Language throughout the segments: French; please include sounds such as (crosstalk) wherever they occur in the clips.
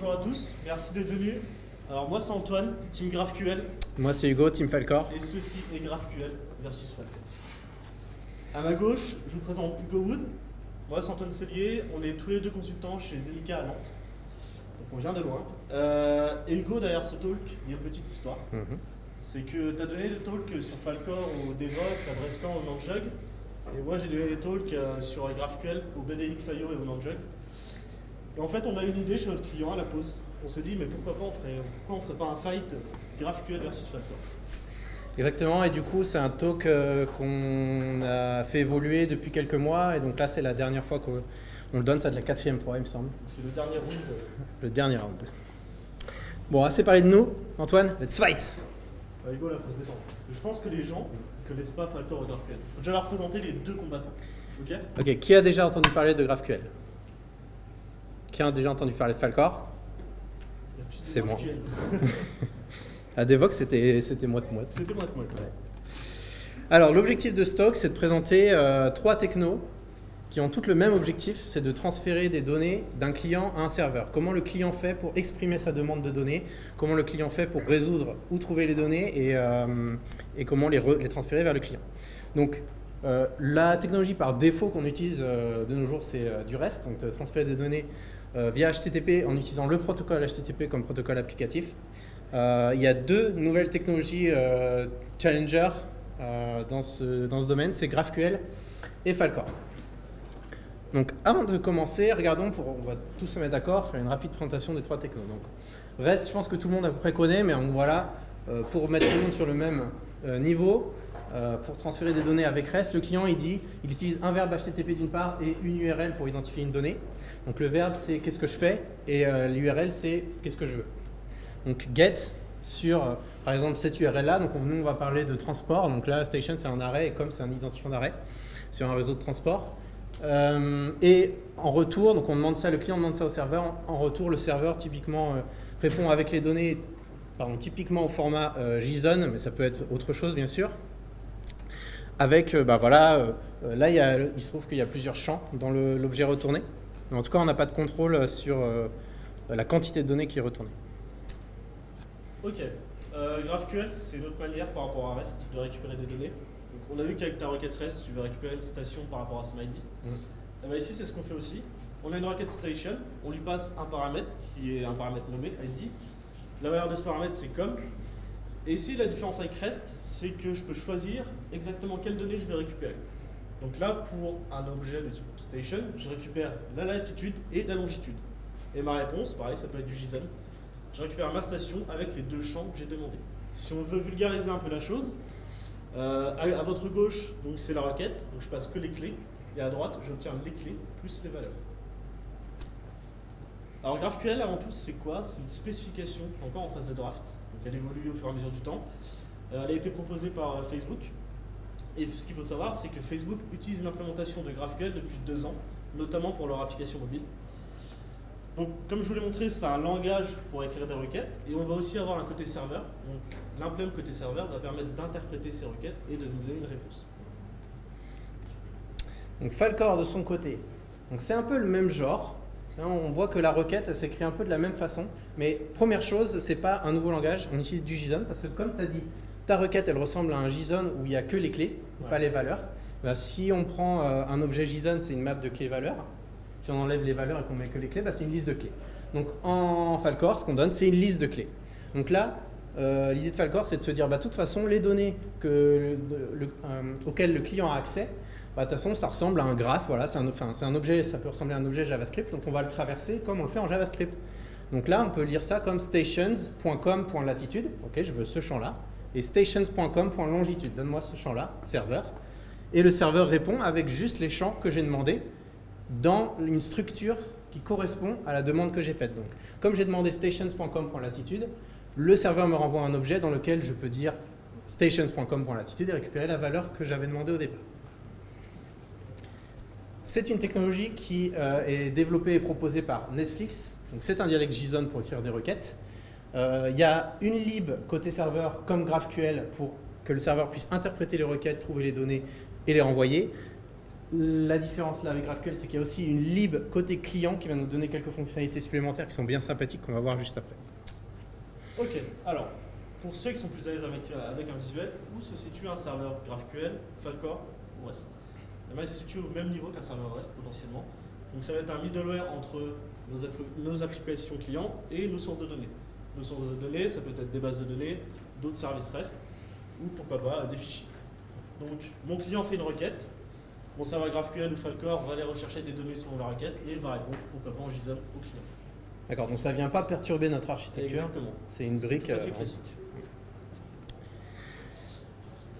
bonjour à tous, merci d'être venus. Alors moi c'est Antoine, Team GraphQL, Moi c'est Hugo, Team Falcor. et ceci est GraphQL versus Falcon. À ma gauche, je vous présente Hugo Wood. Moi c'est Antoine Cellier, on est tous les deux consultants chez Zelica à Nantes. Donc on vient de loin. Euh, et Hugo, derrière ce talk, il y a une petite histoire. Mhm. C'est que tu as donné des talks sur Falcor au Devox, à Brescan, au Nandjug. Et moi j'ai donné des talks euh, sur GraphQL au BDX.io et au Nandjug. Et en fait, on a une idée chez notre client à la pause. On s'est dit, mais pourquoi pas on ferait, pourquoi on ferait pas un fight GraphQL versus Falcor Exactement, et du coup c'est un talk euh, qu'on a fait évoluer depuis quelques mois, et donc là c'est la dernière fois qu'on on le donne, ça de la quatrième fois il me semble, C'est le dernier round. le dernier round. Bon, assez parlé de nous, Antoine, let's fight Bah, Hugo, là, faut se détendre. Je pense que les gens ne connaissent pas Falcor et GraphQL. faut déjà leur présenter les deux combattants. Ok? Ok, qui a déjà entendu parler de GraphQL Qui a déjà entendu parler de Falcor C'est moi. (laughs) À Devox c'était moite-moite. C'était moi, moi. Ouais. Alors, l'objectif de Stock, c'est de présenter euh, trois technos qui ont toutes le même objectif, c'est de transférer des données d'un client à un serveur. Comment le client fait pour exprimer sa demande de données, comment le client fait pour résoudre où trouver les données et, euh, et comment les, re- les transférer vers le client. Donc, euh, la technologie par défaut qu'on utilise de nos jours, c'est du REST, donc de transférer des données via HTTP en utilisant le protocole HTTP comme protocole applicatif. Euh, il y a deux nouvelles technologies euh, challenger euh, dans, ce, dans ce domaine, c'est GraphQL et Falcor. Donc avant de commencer, regardons, pour, on va tous se mettre d'accord, faire une rapide présentation des trois technos. Donc, REST, je pense que tout le monde à peu près connaît, mais voilà, euh, pour mettre tout le monde sur le même euh, niveau, euh, pour transférer des données avec REST, le client il dit, il utilise un verbe HTTP d'une part et une URL pour identifier une donnée. Donc le verbe c'est qu'est-ce que je fais et euh, l'URL c'est qu'est-ce que je veux. Donc get sur euh, par exemple cette URL là, donc on- nous on va parler de transport, donc là station c'est un arrêt et comme c'est un identifiant d'arrêt sur un réseau de transport. Et en retour, donc on demande ça, le client demande ça au serveur, en, retour le serveur typiquement répond avec les données, typiquement au format JSON, mais ça peut être autre chose bien sûr. Avec, euh, bah voilà, euh, là il, y a- il se trouve qu'il y a plusieurs champs dans l'objet retourné. Mais en tout cas on n'a pas de contrôle sur euh, la quantité de données qui est retournée. Ok. Euh, GraphQL, c'est une autre manière par rapport à REST de récupérer des données. Donc, on a vu qu'avec ta requête REST, tu veux récupérer une station par rapport à son ID. Mhm. Eh ben, ici, c'est ce qu'on fait aussi. On a une requête station, on lui passe un paramètre qui est un paramètre nommé ID. La valeur de ce paramètre, c'est comme. Et ici, la différence avec REST, c'est que je peux choisir exactement quelles données je vais récupérer. Donc là, pour un objet de type station, je récupère la latitude et la longitude. Et ma réponse, pareil, ça peut être du JSON. Je récupère ma station avec les deux champs que j'ai demandés. Si on veut vulgariser un peu la chose, euh, à, à votre gauche, donc c'est la requête, donc je passe que les clés, et à droite, j'obtiens les clés plus les valeurs. Alors GraphQL, avant tout, c'est quoi? C'est une spécification encore en phase de draft, elle évolue au fur et à mesure du temps. Euh, elle a été proposée par euh, Facebook, et ce qu'il faut savoir, c'est que Facebook utilise l'implémentation de GraphQL depuis deux ans, notamment pour leur application mobile. Donc, comme je vous l'ai montré, c'est un langage pour écrire des requêtes et on va aussi avoir un côté serveur. Donc, l'implément côté serveur va permettre d'interpréter ces requêtes et de nous donner une réponse. Donc Falcor de son côté. Donc c'est un peu le même genre. Là, on voit que la requête, elle s'écrit un peu de la même façon. Mais première chose, c'est pas un nouveau langage. On utilise du JSON parce que comme tu as dit, ta requête, elle ressemble à un JSON où il n'y a que les clés, Ouais. pas les valeurs. Bah, si on prend euh, un objet JSON, c'est une map de clés-valeurs. Si on enlève les valeurs et qu'on met que les clés, bah, c'est une liste de clés. Donc en Falcor, ce qu'on donne, c'est une liste de clés. Donc là, euh, l'idée de Falcor, c'est de se dire, bah, de toute façon, les données que le- le- euh, auxquelles le client a accès, bah, de toute façon, ça ressemble à un graphe. Voilà, c'est un, objet, ça peut ressembler à un objet JavaScript. Donc on va le traverser comme on le fait en JavaScript. Donc là, on peut lire ça comme stations.com.latitude. Ok, je veux ce champ-là. Et stations.com.longitude. Donne-moi ce champ-là, serveur. Et le serveur répond avec juste les champs que j'ai demandé dans une structure qui correspond à la demande que j'ai faite. Donc, comme j'ai demandé stations.com.latitude, le serveur me renvoie un objet dans lequel je peux dire stations.com.latitude et récupérer la valeur que j'avais demandée au départ. C'est une technologie qui euh, est développée et proposée par Netflix. Donc c'est un dialecte JSON pour écrire des requêtes. Euh, Il y a une lib côté serveur comme GraphQL pour que le serveur puisse interpréter les requêtes, trouver les données et les renvoyer. la différence là avec GraphQL, c'est qu'il y a aussi une lib côté client qui va nous donner quelques fonctionnalités supplémentaires qui sont bien sympathiques qu'on va voir juste après. Ok, alors, pour ceux qui sont plus à l'aise avec, avec un visuel, où se situe un serveur GraphQL, Falcor ou REST Ben, Il se situe au même niveau qu'un serveur REST potentiellement. Donc ça va être un middleware entre nos, nos applications clients et nos sources de données. Nos sources de données, ça peut être des bases de données, d'autres services REST, ou pourquoi pas des fichiers. Donc mon client fait une requête, mon serveur GraphQL ou Falcor va aller rechercher des données selon la requête et va répondre pourquoi pas en JSON au client. D'accord, donc ça vient pas perturber notre architecture. Exactement. C'est une brique. tout à fait euh, classique.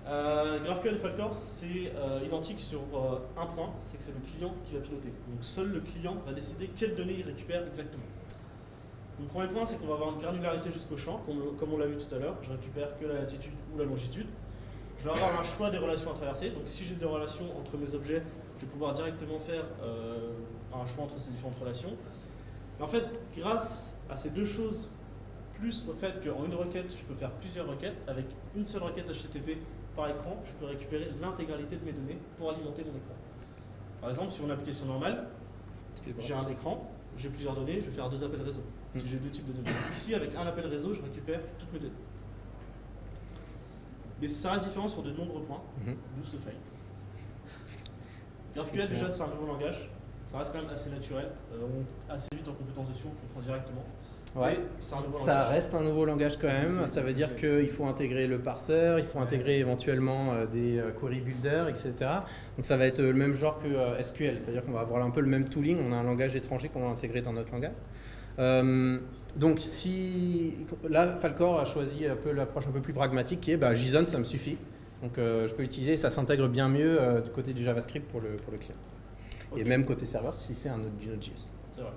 Euh, GraphQL et Falcor, c'est euh, identique sur euh, un point, c'est que c'est le client qui va piloter. Donc seul le client va décider quelles données il récupère exactement. Le premier point, c'est qu'on va avoir une granularité jusqu'au champ, comme, comme on l'a vu tout à l'heure. Je récupère que la latitude ou la longitude. Je vais avoir un choix des relations à traverser. Donc si j'ai des relations entre mes objets, je vais pouvoir directement faire euh, un choix entre ces différentes relations. Mais en fait, grâce à ces deux choses, plus au fait qu'en une requête, je peux faire plusieurs requêtes, avec une seule requête HTTP par écran, je peux récupérer l'intégralité de mes données pour alimenter mon écran. Par exemple, sur une application normale, j'ai un écran, j'ai plusieurs données, je vais faire deux appels réseau. Si Mm. j'ai deux types de données. Ici, avec un appel réseau, je récupère toutes mes données. Mais ça reste différent sur de nombreux points, Mhm. d'où ce fight. GraphQL, déjà, c'est un nouveau langage. Ça reste quand même assez naturel. Euh, on monte assez vite en compétence dessus, on comprend directement. Ouais. Un Ça reste un nouveau langage quand même. Ça veut dire qu'il faut intégrer le parseur, il faut intégrer éventuellement euh, des euh, query builders, etc. Donc ça va être euh, le même genre que SQL. C'est-à-dire qu'on va avoir un peu le même tooling. On a un langage étranger qu'on va intégrer dans notre langage. Euh, donc si là Falcor a choisi un peu l'approche un peu plus pragmatique qui est bah, JSON ça me suffit. Donc euh, je peux l'utiliser, ça s'intègre bien mieux euh, du côté du JavaScript pour le, pour le client. Et même côté serveur si c'est un du Node.js. C'est vrai.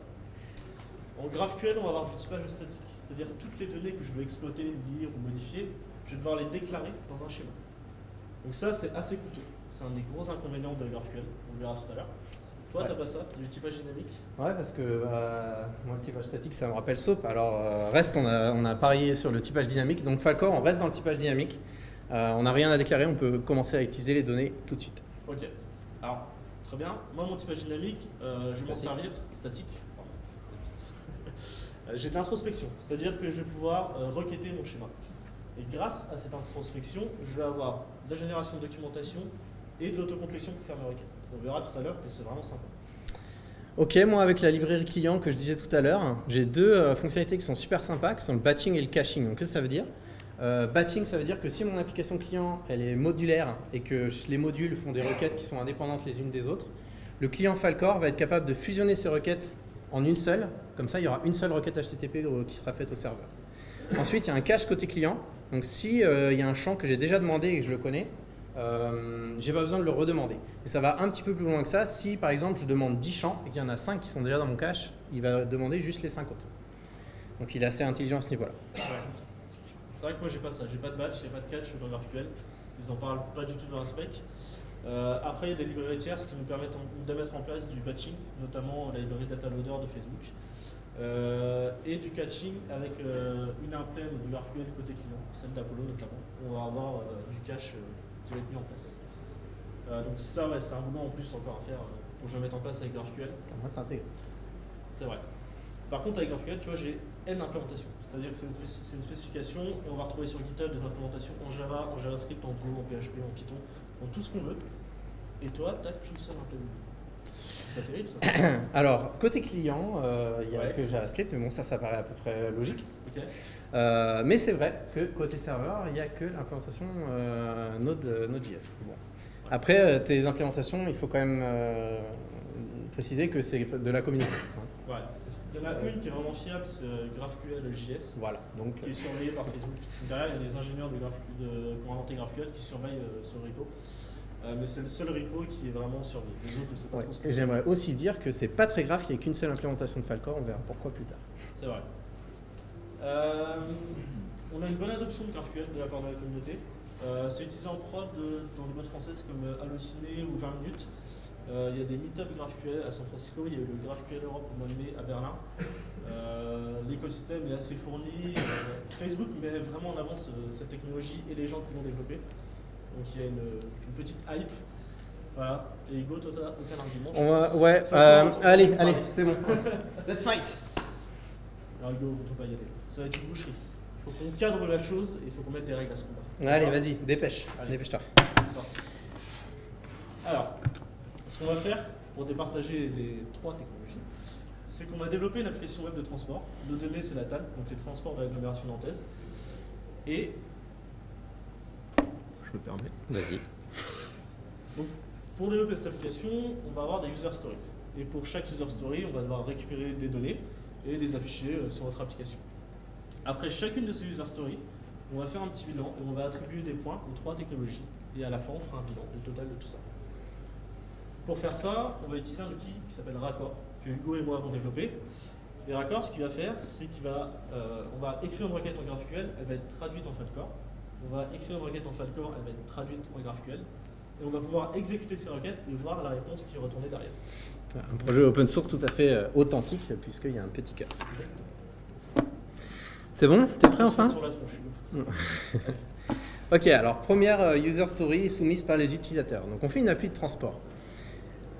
En GraphQL, on va avoir du typage statique, c'est-à-dire toutes les données que je veux exploiter, lire ou modifier, je vais devoir les déclarer dans un schéma. Donc ça, c'est assez coûteux. C'est un des gros inconvénients de GraphQL, on le verra tout à l'heure. Toi, Ouais. t'as pas ça, t'as du typage dynamique. Ouais, parce que euh, moi, le typage statique, ça me rappelle SOAP. Alors, euh, reste, on a, on a parié sur le typage dynamique. Donc, Falcor, on reste dans le typage dynamique. Euh, on n'a rien à déclarer, on peut commencer à utiliser les données tout de suite. Ok. Alors, très bien. Moi, mon typage dynamique, euh, je vais m'en servir. Statique. Euh, J'ai de l'introspection, c'est-à-dire que je vais pouvoir euh, requêter mon schéma. Et grâce à cette introspection, je vais avoir de la génération de documentation et de l'autocomplétion pour faire mes requêtes. On verra tout à l'heure que c'est vraiment sympa. Ok, moi, avec la librairie client que je disais tout à l'heure, j'ai deux euh, fonctionnalités qui sont super sympas, qui sont le batching et le caching. Donc, qu'est-ce que ça veut dire? Batching, ça veut dire que si mon application client, elle est modulaire et que les modules font des requêtes qui sont indépendantes les unes des autres, le client Falcor va être capable de fusionner ces requêtes en une seule. Comme ça, il y aura une seule requête HTTP au- qui sera faite au serveur. Ensuite, il y a un cache côté client. Donc, si euh, il y a un champ que j'ai déjà demandé et que je le connais, euh, j'ai pas besoin de le redemander. Et ça va un petit peu plus loin que ça. Si par exemple je demande 10 champs et qu'il y en a 5 qui sont déjà dans mon cache, il va demander juste les 5 autres. Donc il est assez intelligent à ce niveau-là. C'est vrai que moi j'ai pas ça, j'ai pas de batch, j'ai pas de catch dans GraphQL. Ils en parlent pas du tout dans la spec. Euh, après, il y a des librairies tierces qui nous permettent en- de mettre en place du batching, notamment la librairie DataLoader de Facebook, Euh, et du catching avec euh, une implème de GraphQL du côté client, celle d'Apollo notamment. On va avoir euh, du cache qui va être mis en place. Donc ça, ouais, c'est un boulot en plus encore à faire pour que je le mette en place avec GraphQL. Moi c'est vrai. Par contre, avec GraphQL, tu vois, j'ai N implémentations. C'est-à-dire que c'est une, spécif- c'est une spécification et on va retrouver sur GitHub des implémentations en Java, en JavaScript, en Go, en PHP, en Python, tout ce qu'on veut. Et toi, t'as qu'une seule implémentation. C'est pas terrible ça. (coughs) Alors côté client, euh, il n'y a Ouais. que JavaScript, mais bon ça ça paraît à peu près logique. Euh, mais c'est vrai que côté serveur, il n'y a que l'implémentation euh, Node, Node.js. Bon. Après, tes implémentations, il faut quand même euh, préciser que c'est de la communauté. hein. Ouais, c'est- il y en a une qui est vraiment fiable, c'est euh, GraphQL JS, Voilà. Donc, qui est surveillée par Facebook. Derrière, il y a des ingénieurs de Graph- de- qui ont inventé GraphQL qui surveillent euh, ce repo. Euh, mais c'est le seul repo qui est vraiment surveillé. Les autres, je sais pas ouais. trop ce que Et j'aimerais aussi dire que c'est pas très grave qu'il n'y ait qu'une seule implémentation de Falcor, on verra pourquoi plus tard. C'est vrai. Euh, on a une bonne adoption de GraphQL de la part de la communauté. Euh, c'est utilisé en prod dans des modes françaises comme Halluciné ou 20 minutes. Euh, Il y a des meet-up GraphQL à San Francisco, il y a eu le GraphQL Europe au mois de mai à Berlin. Euh, L'écosystème est assez fourni. Euh, Facebook met vraiment en avance euh, cette technologie et les gens qui l'ont développée. Donc il y a une, une petite hype. Voilà. Et Hugo, toi, t'as aucun argument. On va, ouais, euh, allez, allez, c'est bon. (laughs) Let's fight. Alors Hugo, on peut pas y aller. Ça va être une boucherie. Il faut qu'on cadre la chose et il faut qu'on mette des règles à ce combat. Allez, vas-y, dépêche, Allez. dépêche-toi. C'est parti. Alors, qu'on va faire pour départager les trois technologies, c'est qu'on va développer une application web de transport. Le données, c'est la TAL, donc les transports de l'agglomération nantaise. Et je me permets. Vas-y. Pour développer cette application, on va avoir des user stories. Et pour chaque user story, on va devoir récupérer des données et les afficher euh, sur notre application. Après chacune de ces user stories, on va faire un petit bilan et on va attribuer des points aux trois technologies. Et à la fin, on fera un bilan, le total de tout ça. Pour faire ça, on va utiliser un outil qui s'appelle Raccord, que Hugo et moi avons développé. Et Raccord, ce qu'il va faire, c'est qu'il va, euh, on va écrire une requête en GraphQL, elle va être traduite en Falcor. On va écrire une requête en Falcor, elle va être traduite en GraphQL. Et on va pouvoir exécuter ces requêtes et voir la réponse qui est retournée derrière. Un projet open source tout à fait euh, authentique, puisqu'il y a un petit cœur. Exactement. C'est bon? T'es prêt enfin? sur la tronche. (laughs) Ok, alors première euh, user story soumise par les utilisateurs. Donc on fait une appli de transport.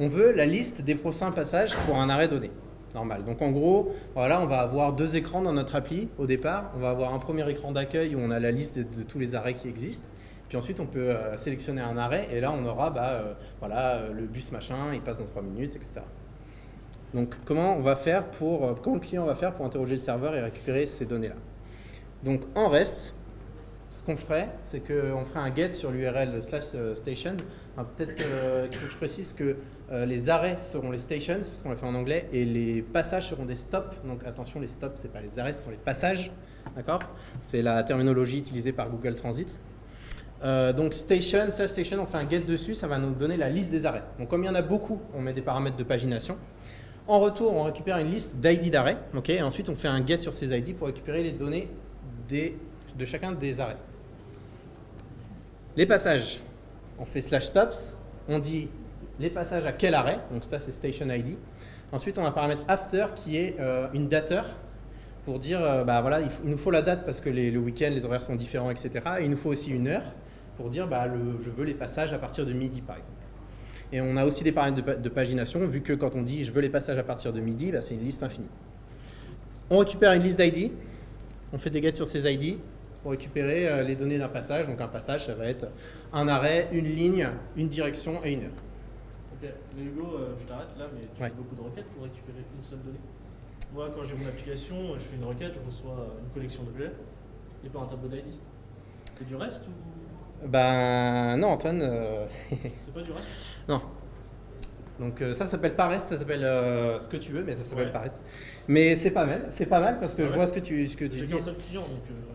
On veut la liste des prochains passages pour un arrêt donné. Normal. Donc en gros, voilà, on va avoir deux écrans dans notre appli au départ. On va avoir un premier écran d'accueil où on a la liste de, tous les arrêts qui existent. Puis ensuite, on peut euh, sélectionner un arrêt et là, on aura bah, euh, voilà, euh, le bus machin, il passe dans 3 minutes, etc. Donc comment on va faire pour, comment le client va faire pour interroger le serveur et récupérer ces données-là? Donc en reste, ce qu'on ferait, c'est qu'on ferait un get sur l'URL slash station. Peut-être euh, qu'il faut que je précise que euh, les arrêts seront les stations, parce qu'on l'a fait en anglais, et les passages seront des stops. Donc attention, les stops, c'est pas les arrêts, ce sont les passages. D'accord? C'est la terminologie utilisée par Google Transit. Euh, donc station, slash station, on fait un get dessus, ça va nous donner la liste des arrêts. Donc comme il y en a beaucoup, on met des paramètres de pagination. En retour, on récupère une liste d'ID d'arrêt. ok? Et ensuite, on fait un get sur ces ID pour récupérer les données de chacun des arrêts. Les passages, on fait slash stops, on dit les passages à quel arrêt, donc ça c'est station ID. Ensuite, on a un paramètre after qui est euh, une dateur pour dire, euh, bah voilà, il, nous faut la date parce que les, le week-end, les horaires sont différents, etc. Et il nous faut aussi une heure pour dire, bah, je veux les passages à partir de midi, par exemple. Et on a aussi des paramètres de, pa- de pagination, vu que quand on dit je veux les passages à partir de midi, bah, c'est une liste infinie. On récupère une liste d'ID, on fait des gets sur ces ID pour récupérer euh, les données d'un passage. Donc un passage, ça va être un arrêt, une ligne, une direction et une heure. Ok, mais Hugo, euh, je t'arrête là, mais tu Ouais. fais beaucoup de requêtes pour récupérer une seule donnée. Moi, quand j'ai mon application, je fais une requête, je reçois euh, une collection d'objets et pas un tableau d'ID. C'est du reste ou? Ben non, Antoine. euh, c'est pas du reste? (laughs) Donc euh, ça s'appelle pas reste, ça s'appelle euh, ce que tu veux, mais ça s'appelle Ouais. pas reste. Mais c'est pas mal, c'est pas mal parce que Ah je vois ce que tu, ce que tu J'ai dis. qu'un seul client, donc euh,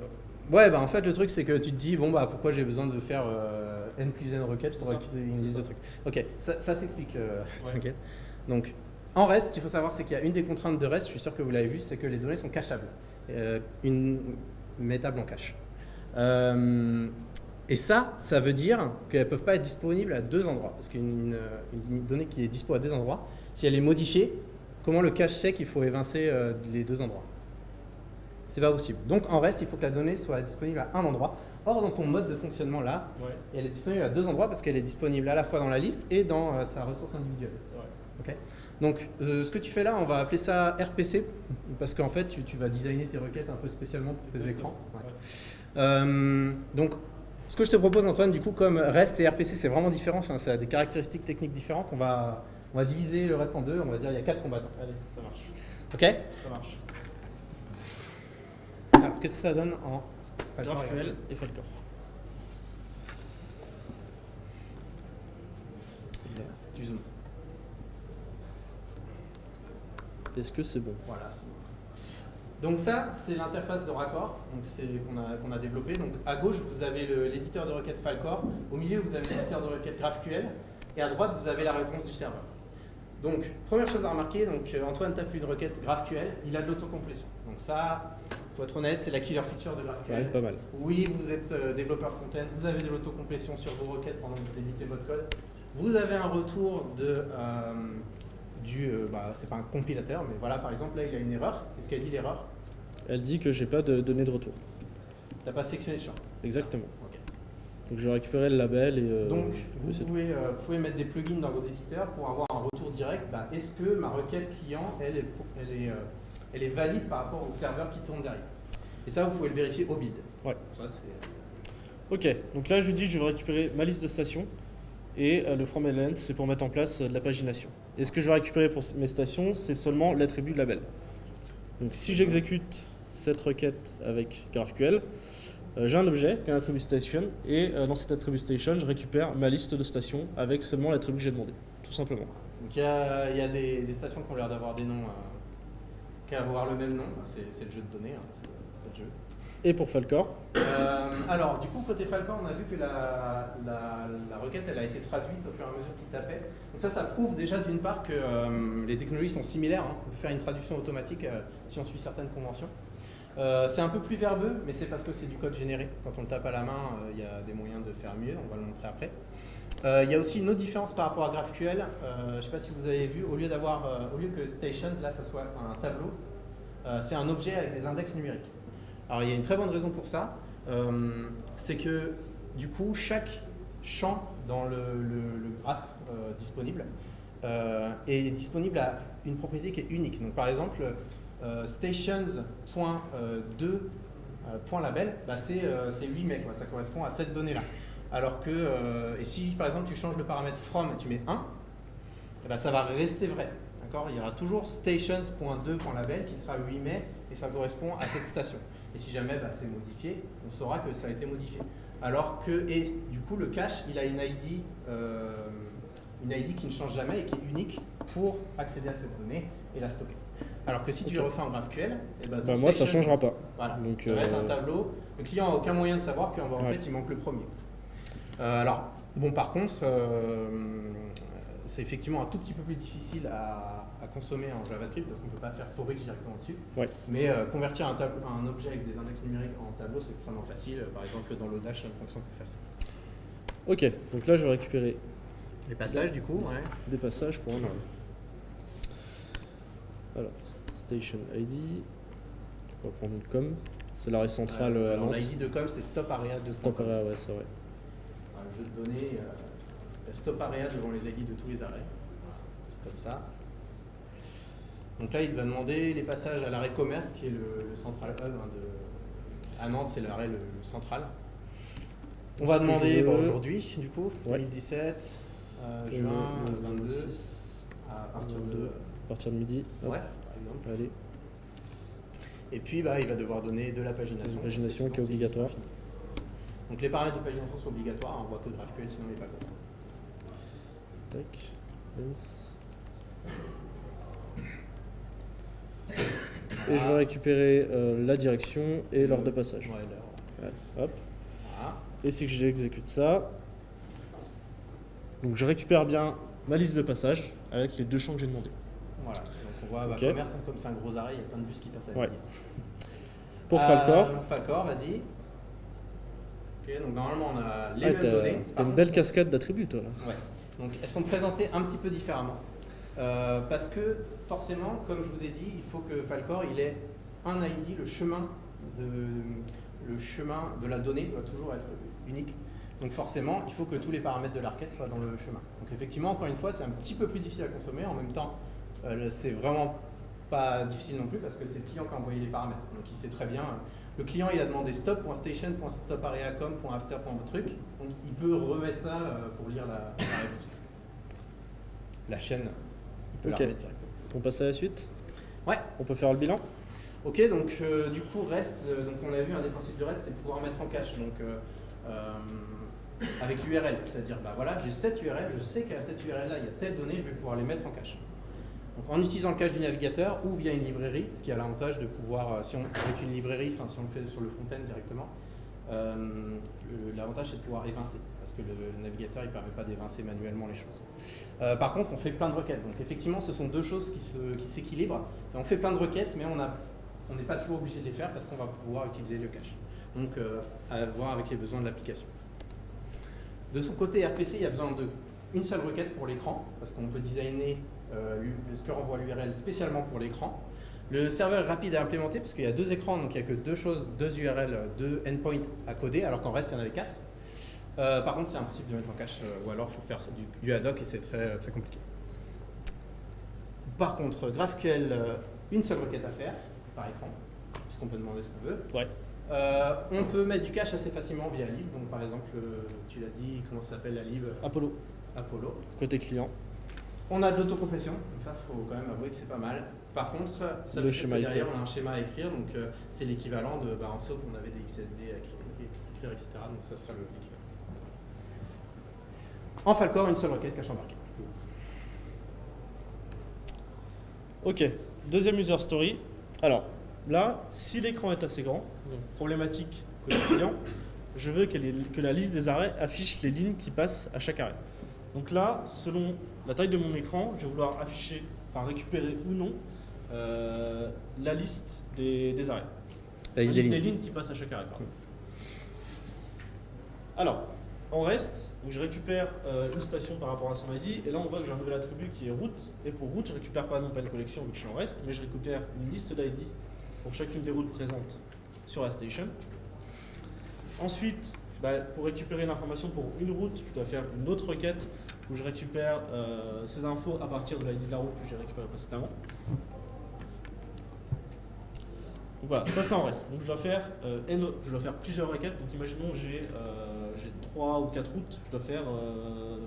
Ouais, bah en fait le truc c'est que tu te dis bon bah pourquoi j'ai besoin de faire euh, n plus n requêtes pour C'est ça, récupérer une c'est liste de ça. trucs. Ok, ça, ça s'explique, euh, Ouais. (laughs) t'inquiète. Donc en reste, ce qu'il faut savoir c'est qu'il y a une des contraintes de reste, je suis sûr que vous l'avez vu, c'est que les données sont cachables, euh, une mettable en cache. Et ça, ça veut dire qu'elles ne peuvent pas être disponibles à deux endroits. Parce qu'une une donnée qui est dispo à deux endroits, si elle est modifiée, comment le cache sait qu'il faut évincer les deux endroits? C'est pas possible. Donc en reste, il faut que la donnée soit disponible à un endroit. Or, dans ton mode de fonctionnement là, ouais, elle est disponible à deux endroits parce qu'elle est disponible à la fois dans la liste et dans euh, sa ressource individuelle. vrai. Donc, euh, ce que tu fais là, on va appeler ça RPC, parce qu'en fait, tu, tu vas designer tes requêtes un peu spécialement pour tes Exactement. écrans. Ouais. Ouais. Euh, donc, ce que je te propose, Antoine, du coup, comme REST et RPC, c'est vraiment différent, enfin, ça a des caractéristiques techniques différentes, on va, on va diviser le reste en deux, on va dire il y a quatre combattants. Allez, ça marche. Ok Ça marche. Qu'est-ce que ça donne en GraphQL et Falcor. Du zoom. Est-ce que c'est bon? Voilà, c'est bon. Donc ça, c'est l'interface de raccord donc c'est- qu'on a, qu'on a développé. Donc à gauche, vous avez l'éditeur de requête Falcor. Au milieu, vous avez l'éditeur de requête GraphQL. Et à droite, vous avez la réponse du serveur. Donc, première chose à remarquer, donc, euh, Antoine tape une requête GraphQL, il a de l'autocomplétion. Donc ça, faut être honnête, c'est la killer feature de GraphQL. pas mal. Oui, vous êtes euh, développeur front-end, vous avez de l'autocomplétion sur vos requêtes pendant que vous éditez votre code. Vous avez un retour de, euh, du, euh, bah, c'est pas un compilateur, mais voilà, par exemple, là, il y a une erreur. Qu'est-ce qu'elle dit l'erreur? Elle dit que j'ai pas de données de retour. T'as pas sectionné le champ. Exactement. Ok. Donc je vais récupérer le label et. Donc, vous pouvez, vous pouvez mettre des plugins dans vos éditeurs pour avoir un retour direct. bah, Est-ce que ma requête client, elle est, elle, est, elle est valide par rapport au serveur qui tourne derrière Et ça, vous pouvez le vérifier au bid. Ouais. Ça, c'est... Ok, donc là je lui dis je vais récupérer ma liste de stations et euh, le from element c'est pour mettre en place euh, de la pagination. Et ce que je vais récupérer pour mes stations c'est seulement l'attribut label. Donc si j'exécute cette requête avec GraphQL, euh, j'ai un objet qui est un attribut station et euh, dans cet attribut station je récupère ma liste de stations avec seulement l'attribut que j'ai demandé, tout simplement. Donc, il y a, il y a des, des stations qui ont l'air d'avoir des noms, euh, qui avoir le même nom. C'est, le jeu de données, hein, le jeu. Et pour Falcor, Euh, alors, du coup, côté Falcon, on a vu que la, la- la requête elle a été traduite au fur et à mesure qu'il tapait. Donc ça, ça prouve déjà d'une part que euh, les technologies sont similaires. hein. On peut faire une traduction automatique euh, si on suit certaines conventions. C'est un peu plus verbeux, mais c'est parce que c'est du code généré. Quand on le tape à la main, il y a des moyens de faire mieux. On va le montrer après. Euh, Il y a aussi une autre différence par rapport à GraphQL. Euh, je ne sais pas si vous avez vu, au lieu euh, au lieu que stations, là, ça soit un tableau, c'est un objet avec des index numériques. Alors il y a une très bonne raison pour ça, c'est que du coup chaque champ dans le, le- graphe disponible est disponible à une propriété qui est unique. Donc par exemple, euh, stations.2.label, bah, c'est euh, c'est 8 mecs, ça correspond à cette donnée-là. Alors que, euh, et si par exemple tu changes le paramètre from et tu mets 1, eh ben, ça va rester vrai. D'accord? Il y aura toujours stations.2.label qui sera 8 mai et ça correspond à cette station. Et si jamais bah, c'est modifié, on saura que ça a été modifié. Alors que, et du coup, le cache, il a une ID, euh, une ID qui ne change jamais et qui est unique pour accéder à cette donnée et la stocker. Alors que si tu le refais en GraphQL, eh ben, bah, moi ça changera pas. voilà, Donc, ça va être euh, un tableau. Le client n'a aucun moyen de savoir qu'en en Ouais. fait, il manque le premier. Euh, alors, bon, par contre, euh, c'est effectivement un tout petit peu plus difficile à, à consommer en JavaScript parce qu'on ne peut pas faire for each directement dessus. Ouais. Mais euh, convertir un, objet avec des index numériques en tableau, c'est extrêmement facile. Par exemple, dans l'Odash, il y a une fonction pour faire ça. Ok, donc là je vais récupérer Les passages, du coup, des passages pour un array. Alors, station ID, on va prendre une com, c'est l'arrêt central euh, l'ID de com, c'est stop area de Stop area, ouais, c'est vrai. Un jeu de données, euh, stop area devant les ID de tous les arrêts. C'est comme ça. Donc là, il va demander les passages à l'arrêt commerce, qui est le, le central hub hein, de, à Nantes, c'est l'arrêt le, le central. On va demander je bon, aujourd'hui, du coup, Ouais. 2017, euh, Le- juin le 22, 26, à partir de. 22, à partir de midi. hop, Ouais, par exemple. Allez, Et puis, bah, il va devoir donner de la pagination. Une pagination qui est obligatoire. Donc les paramètres de pagination sont obligatoires, on voit que GraphQL, sinon il n'est pas content. tac. Et je vais récupérer euh, la direction et l'ordre de passage. Ouais, l'heure. Ouais, hop. Voilà. Et si j'exécute ça, donc je récupère bien ma liste de passage avec les deux champs que j'ai demandé. Voilà, donc on voit bah, Ok. commerce, comme c'est un gros arrêt, il y a plein de bus qui passent à la Ouais. Pour Euh, Falcor, Falcor, vas-y. Ok, donc normalement on a les ah, mêmes t'as données. t'as une belle cascade d'attributs toi là. Ouais. Donc elles sont présentées un petit peu différemment. Euh, parce que forcément, comme je vous ai dit, il faut que Falcor il ait un ID, le chemin de, le chemin de la donnée doit toujours être unique. Donc forcément, il faut que tous les paramètres de la requête soient dans le chemin. Donc effectivement, encore une fois, c'est un petit peu plus difficile à consommer. En même temps, euh, c'est vraiment pas difficile non plus parce que c'est le client qui a envoyé les paramètres. Donc il sait très bien. Le client il a demandé stop.station.stopareacom.after.truc. Donc il peut remettre ça euh, pour lire la, la réponse. La chaîne, il peut Ok. la remettre directement. On passe à la suite? Ouais. On peut faire le bilan? Ok, donc euh, du coup, REST, euh, donc on a vu un des principes de REST, c'est de pouvoir mettre en cache. Donc euh, euh, avec l'URL, c'est-à-dire bah voilà, j'ai cette URL, je sais qu'à cette URL là, il y a telle donnée, je vais pouvoir les mettre en cache. Donc en utilisant le cache du navigateur ou via une librairie, ce qui a l'avantage de pouvoir, euh, si on avec une librairie, enfin si on le fait sur le front-end directement, euh, l'avantage c'est de pouvoir évincer, parce que le, navigateur il permet pas d'évincer manuellement les choses. Euh, par contre, on fait plein de requêtes. Donc effectivement, ce sont deux choses qui s'équilibrent. On fait plein de requêtes, mais on n'est pas toujours obligé de les faire parce qu'on va pouvoir utiliser le cache. Donc, à voir avec les besoins de l'application. De son côté, RPC, il y a besoin d'une seule requête pour l'écran, parce qu'on peut designer ce que renvoie l'URL spécialement pour l'écran. Le serveur est rapide à implémenter parce qu'il y a deux écrans, donc il n'y a que deux choses, deux URL, deux endpoints à coder, alors qu'en reste, il y en avait quatre. Euh, par contre, c'est impossible de mettre en cache, euh, ou alors il faut faire du, du ad hoc et c'est très, très compliqué. Par contre, GraphQL, euh, une seule requête à faire par écran, puisqu'on peut demander ce qu'on veut. Ouais. Euh, on peut mettre du cache assez facilement via lib. Donc, par exemple, euh, tu l'as dit, comment ça s'appelle la lib? Apollo, Apollo. côté client. On a de l'autocomplétion, donc ça, il faut quand même avouer que c'est pas mal. Par contre, ça Le veut dire schéma que derrière, écrire. on a un schéma à écrire, donc euh, c'est l'équivalent de, bah, en SOAP, on avait des XSD à écrire, écrire, etc. Donc ça sera le- l'équivalent. En Falcor, une seule requête cache embarquée. Ok, deuxième user story. Alors là, si l'écran est assez grand, donc problématique côté client, je veux que, les- que la liste des arrêts affiche les lignes qui passent à chaque arrêt. Donc là, selon la taille de mon écran, je vais vouloir afficher, enfin récupérer ou non, euh, la liste des, des arrêts. La liste La des lignes. lignes qui passent à chaque arrêt. pardon. Alors, en reste, donc je récupère euh, une station par rapport à son ID, et là on voit que j'ai un nouvel attribut qui est route, et pour route, je récupère pas non pas une collection vu que je suis en reste, mais je récupère une liste d'ID pour chacune des routes présentes sur la station. Ensuite, bah, pour récupérer l'information pour une route, je dois faire une autre requête où je récupère euh, ces infos à partir de l'ID de la route que j'ai récupéré précédemment. Donc voilà, ça c'est en reste. Donc je dois faire, euh, N- je dois faire plusieurs requêtes. Donc imaginons j'ai euh, j'ai trois ou quatre routes, je dois faire euh,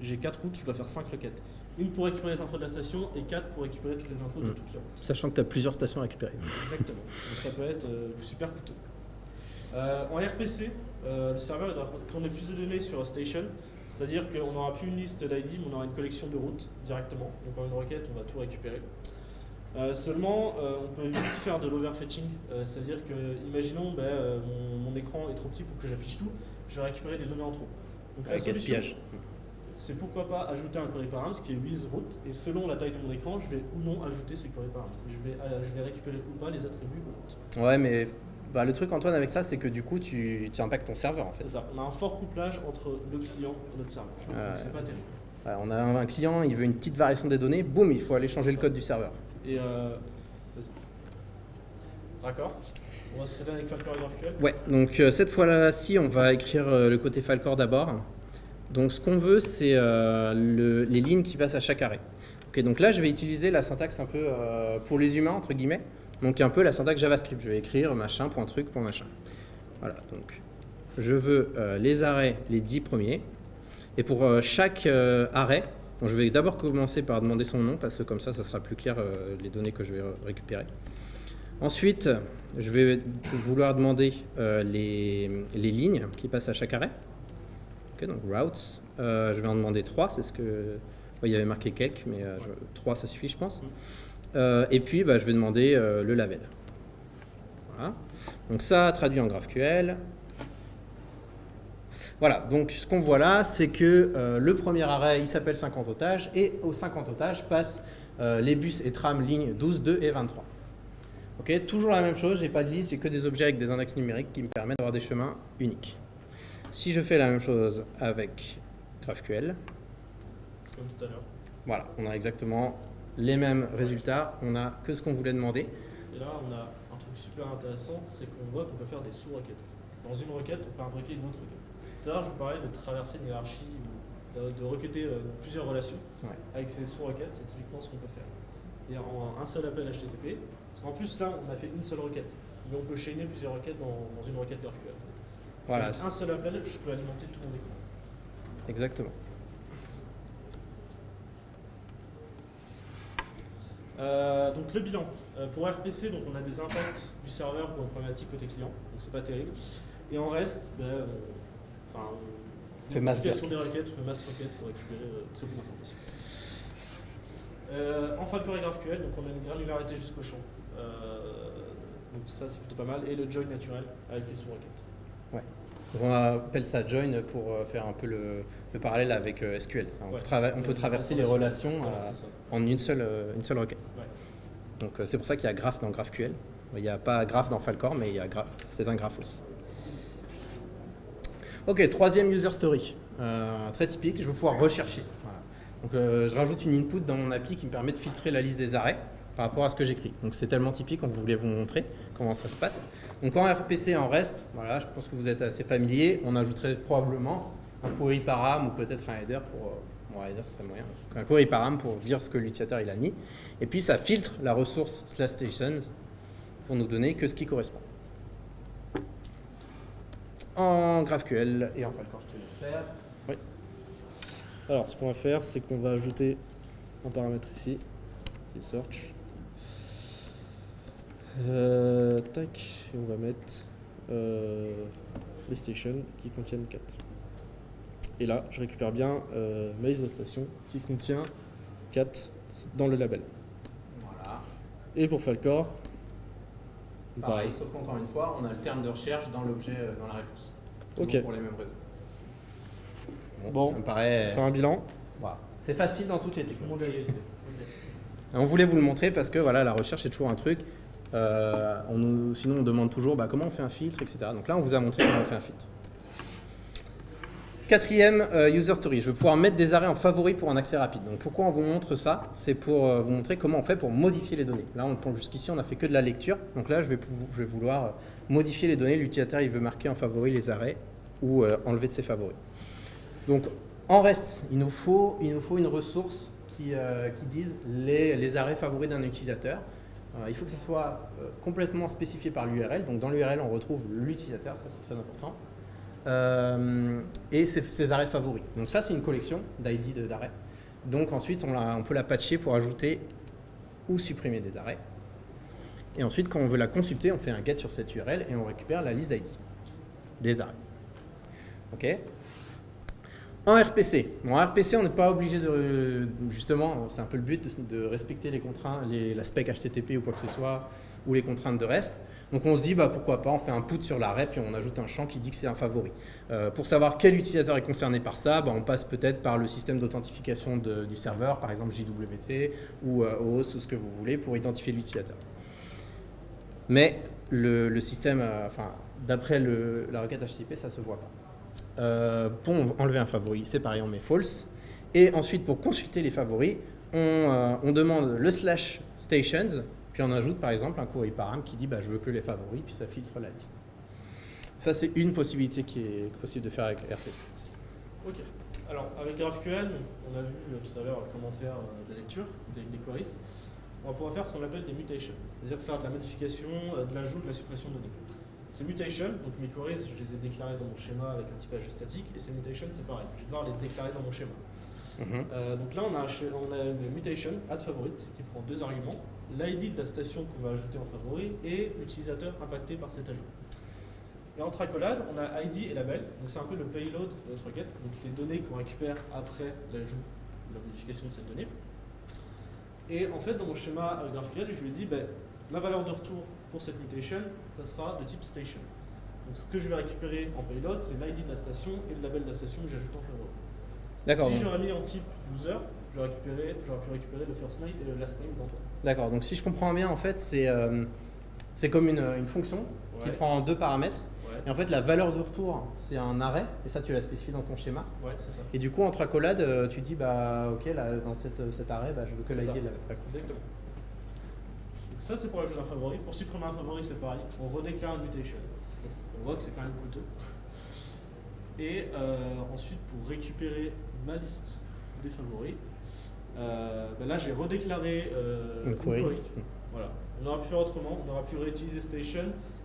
j'ai quatre routes, je dois faire cinq requêtes. Une pour récupérer les infos de la station et quatre pour récupérer toutes les infos de Mm. toutes les routes. Sachant que tu as plusieurs stations à récupérer. Exactement. Donc ça peut être super coûteux. En RPC, le serveur il doit tourner plus de données sur Station, c'est-à-dire qu'on n'aura plus une liste d'ID, mais on aura une collection de routes directement. Donc en une requête, on va tout récupérer. Euh, seulement, euh, on peut vite faire de l'overfetching, euh, c'est-à-dire que, imaginons, ben, mon, mon écran est trop petit pour que j'affiche tout, je vais récupérer des données en trop. Donc Avec gaspillage. c'est pourquoi pas ajouter un query params qui est with route et selon la taille de mon écran, je vais ou non ajouter ces query params. Je vais, je vais récupérer ou pas les attributs route. Ouais, mais bah, le truc, Antoine, avec ça, c'est que du coup, tu, tu impactes ton serveur en fait. C'est ça. On a un fort couplage entre le client et notre serveur. C'est pas terrible. On a un un client, il veut une petite variation des données, boum, il faut aller changer le code du serveur. Et euh, vas-y. D'accord. On va se avec Falcor et GraphQL. Ouais, donc euh, cette fois-ci, on va écrire euh, le côté Falcor d'abord. Donc ce qu'on veut, c'est euh, le- les lignes qui passent à chaque arrêt. Ok, donc là, je vais utiliser la syntaxe un peu pour les humains, entre guillemets. Donc un peu la syntaxe JavaScript. Je vais écrire machin. Voilà, donc je veux euh, les arrêts, les 10 premiers. Et pour euh, chaque euh, arrêt, je vais d'abord commencer par demander son nom, parce que comme ça, ça sera plus clair les données que je vais récupérer. Ensuite, je vais vouloir demander les, lignes qui passent à chaque arrêt. Ok, donc routes, je vais en demander 3, c'est ce que... il y avait marqué quelques, mais 3 ça suffit je pense. Euh, et puis bah, je vais demander euh, le label. Voilà. Donc ça traduit en GraphQL. Voilà, donc ce qu'on voit là, c'est que euh, le premier arrêt, il s'appelle 50 otages, et aux 50 otages passent euh, les bus et trams lignes 12, 2 et 23. Ok, toujours la même chose, j'ai pas de liste, j'ai que des objets avec des index numériques qui me permettent d'avoir des chemins uniques. Si je fais la même chose avec GraphQL, C'est comme tout à l'heure. voilà, on a exactement les mêmes résultats, on a que ce qu'on voulait demander. Et là, on a un truc super intéressant, c'est qu'on voit qu'on peut faire des sous-requêtes. Dans une requête, on peut imbriquer une autre requête. Tout à l'heure, je vous parlais de traverser une hiérarchie, ou de, de requêter euh, plusieurs relations. Ouais. Avec ces sous-requêtes, c'est typiquement ce qu'on peut faire. Et en un seul appel HTTP, parce qu'en plus là, on a fait une seule requête. Mais on peut chaîner plusieurs requêtes dans, dans une requête GraphQL. Voilà, un seul appel, je peux alimenter tout mon écran. exactement. Euh, donc le bilan. Euh, pour RPC, donc on a des impacts du serveur pour une problématique côté client, donc c'est pas terrible. Et en reste, ben, on, enfin, on- Fait masse des requêtes, fait masse requêtes pour récupérer euh, très peu d'informations. Euh, en Falcor et GraphQL, donc on a une granularité jusqu'au champ. Euh, donc ça c'est plutôt pas mal. Et le join naturel avec les sous-requêtes. On appelle ça join pour euh, faire un peu le, le parallèle avec euh, SQL. On, Ouais. peut, trava- on peut Euh, traverser les relation. relations Voilà, en une seule, une seule requête. Ouais. Donc c'est pour ça qu'il y a graph dans GraphQL. Il n'y a pas graph dans Falcor, mais il y a graph. C'est un graph aussi. Ok, troisième user story. Euh, très typique, je vais pouvoir rechercher. Voilà. Donc euh, je rajoute une input dans mon API qui me permet de filtrer la liste des arrêts. Par rapport à ce que j'écris. Donc c'est tellement typique, on voulait vous montrer comment ça se passe. Donc en RPC en reste, voilà, je pense que vous êtes assez familier, on ajouterait probablement un query param ou peut-être un header pour... euh, Bon, un header serait moyen. Un query param pour dire ce que l'utilisateur il a mis. Et puis ça filtre la ressource slash stations pour nous donner que ce qui correspond. En GraphQL et en Falcon, je te laisse faire. Alors, ce qu'on va faire, c'est qu'on va ajouter un paramètre ici, qui est search. Euh, tac, et on va mettre euh, les stations qui contiennent 4. Et là, je récupère bien euh, ma liste de stations qui contient 4 dans le label. Voilà. Et pour Falcor, Pareil, sauf qu'encore une fois, on a le terme de recherche dans l'objet, euh, dans la réponse. Ok. Pour les mêmes raisons. Bon. ça me paraît. faire un bilan. Voilà. C'est facile dans toutes les technos. On voulait vous le montrer parce que voilà, la recherche est toujours un truc. Euh, on nous- sinon, on demande toujours bah, comment on fait un filtre, etc. Donc là, on vous a montré comment on fait un filtre. Quatrième, euh, user story. Je vais pouvoir mettre des arrêts en favori pour un accès rapide. Donc pourquoi on vous montre ça? C'est pour euh, vous montrer comment on fait pour modifier les données. Là, jusqu'ici, on a fait que de la lecture. Donc là, je vais, vouloir modifier les données. L'utilisateur, il veut marquer en favori les arrêts ou enlever de ses favoris. Donc en reste, il nous faut, une ressource qui, dise les arrêts favoris d'un utilisateur. Euh, il faut que ce soit euh, complètement spécifié par l'URL. Donc dans l'URL, on retrouve l'utilisateur, ça c'est très important. Euh, et ses, arrêts favoris. Donc ça, c'est une collection d'ID d'arrêts. Donc ensuite, on, on peut la patcher pour ajouter ou supprimer des arrêts. Et ensuite, quand on veut la consulter, on fait un get sur cette URL et on récupère la liste d'ID des arrêts. OK? En RPC. Bon, RPC, on n'est pas obligé de. Justement, c'est un peu le but de, respecter les contraintes, les, la spec HTTP ou quoi que ce soit, ou les contraintes de REST. Donc on se dit, bah, pourquoi pas, on fait un put sur l'arrêt, puis on ajoute un champ qui dit que c'est un favori. Euh, pour savoir quel utilisateur est concerné par ça, bah, on passe peut-être par le système d'authentification du serveur, par exemple JWT ou euh, OAuth ou ce que vous voulez, pour identifier l'utilisateur. Mais le, système, euh, enfin, d'après la requête HTTP, ça ne se voit pas. Euh, pour enlever un favori, c'est pareil, on met false. Et ensuite, pour consulter les favoris, on, euh, demande le slash stations, puis on ajoute par exemple un query param qui dit bah, je veux que les favoris, puis ça filtre la liste. Ça, c'est une possibilité qui est possible de faire avec RPC. Ok. Alors, avec GraphQL, on a vu euh, tout à l'heure comment faire de la lecture des, des queries. On va pouvoir faire ce qu'on appelle des mutations, c'est-à-dire faire de la modification, de l'ajout, de la suppression de données. Ces mutations, donc mes queries, je les ai déclarées dans mon schéma avec un typage statique, et ces mutations, c'est pareil, je vais devoir les déclarer dans mon schéma. Euh, donc là, on a, on a une mutation, add favorite, qui prend deux arguments, l'ID de la station qu'on va ajouter en favori et l'utilisateur impacté par cet ajout. Et entre accolades, on a ID et label, donc c'est un peu le payload de notre requête, donc les données qu'on récupère après l'ajout, la modification de cette donnée. Et en fait, dans mon schéma GraphQL, je lui ai dit, ben, ma valeur de retour pour cette mutation, ça sera de type station. Donc ce que je vais récupérer en payload, c'est l'ID de la station et le label de la station que j'ajoute en favori. D'accord. Si j'aurais mis en type user, j'aurais pu récupérer le first name et le last name d'Antoine. D'accord. Donc si je comprends bien, en fait, c'est euh, comme une, une fonction qui prend deux paramètres. Ouais, Et en fait, la valeur de retour, c'est un arrêt, et ça, tu l'as spécifié dans ton schéma. ouais c'est ça. Et du coup, entre accolades, euh, tu dis, bah, ok, là, dans cette, cet arrêt, bah, je veux que l'ID. Exactement. Donc ça, c'est pour ajouter un favori. Pour supprimer un favori, c'est pareil. On redéclare une mutation. Donc, on voit que c'est quand même coûteux. Et euh, ensuite, pour récupérer ma liste des favoris, euh, ben là, j'ai redéclaré euh, Une query. Voilà. On aurait pu faire autrement. On aurait pu réutiliser station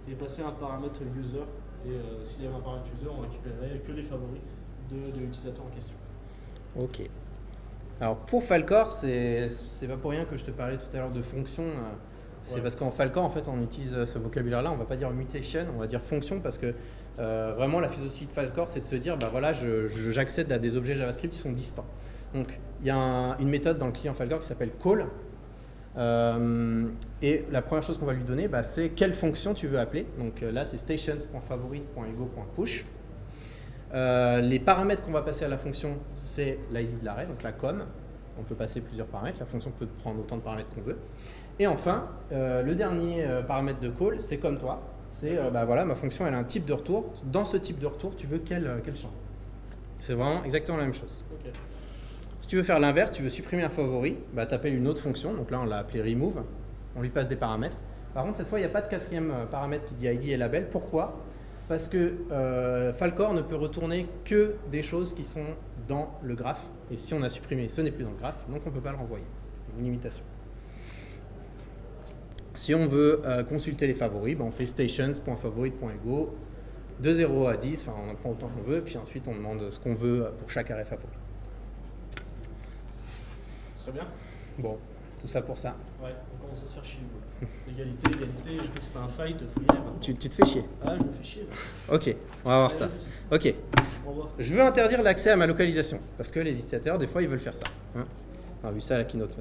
et passer un paramètre user. Et euh, s'il y avait un paramètre user, on récupérait que les favoris de, de l'utilisateur en question. Ok. Alors pour Falcor, c'est c'est pas pour rien que je te parlais tout à l'heure de fonction. Euh, C'est parce qu'en Falcor, en fait, on utilise ce vocabulaire-là. On va pas dire mutation, on va dire fonction parce que euh, vraiment la philosophie de Falcor, c'est de se dire, bah voilà, j'accède à des objets JavaScript qui sont distants. Donc il y a un- une méthode dans le client Falcor qui s'appelle call. Euh, et la première chose qu'on va lui donner, bah, c'est quelle fonction tu veux appeler. Donc euh, là, c'est stations.favorite.ego.push. Euh, les paramètres qu'on va passer à la fonction, c'est l'ID de l'arrêt, donc la com. On peut passer plusieurs paramètres. La fonction peut prendre autant de paramètres qu'on veut. Et enfin, euh, le dernier euh, paramètre de call, c'est comme toi. C'est, euh, bah voilà, ma fonction, elle a un type de retour. Dans ce type de retour, tu veux quel, euh, quel champ? C'est vraiment exactement la même chose. Si tu veux faire l'inverse, tu veux supprimer un favori, bah, tu appelles une autre fonction. Donc là, on l'a appelé remove. On lui passe des paramètres. Par contre, cette fois, il n'y a pas de quatrième paramètre qui dit ID et label. Pourquoi? Parce que euh, Falcor ne peut retourner que des choses qui sont dans le graphe. Et si on a supprimé, ce n'est plus dans le graphe, donc on ne peut pas le renvoyer. C'est une limitation. Si on veut euh, consulter les favoris, ben on fait stations.favorite.ego de 0 à 10, enfin on en prend autant qu'on veut, puis ensuite on demande ce qu'on veut pour chaque arrêt favori. Très bien. Bon, tout ça pour ça. Ouais, on commence à se faire chier. Égalité, égalité, j'ai cru que c'était un fight. Tu, tu te fais chier. Ah, je me fais chier. là. Ok, on va voir ça. Allez, Ok, Au revoir. je veux interdire l'accès à ma localisation, parce que les utilisateurs, des fois, ils veulent faire ça. hein. On a vu ça à la keynote.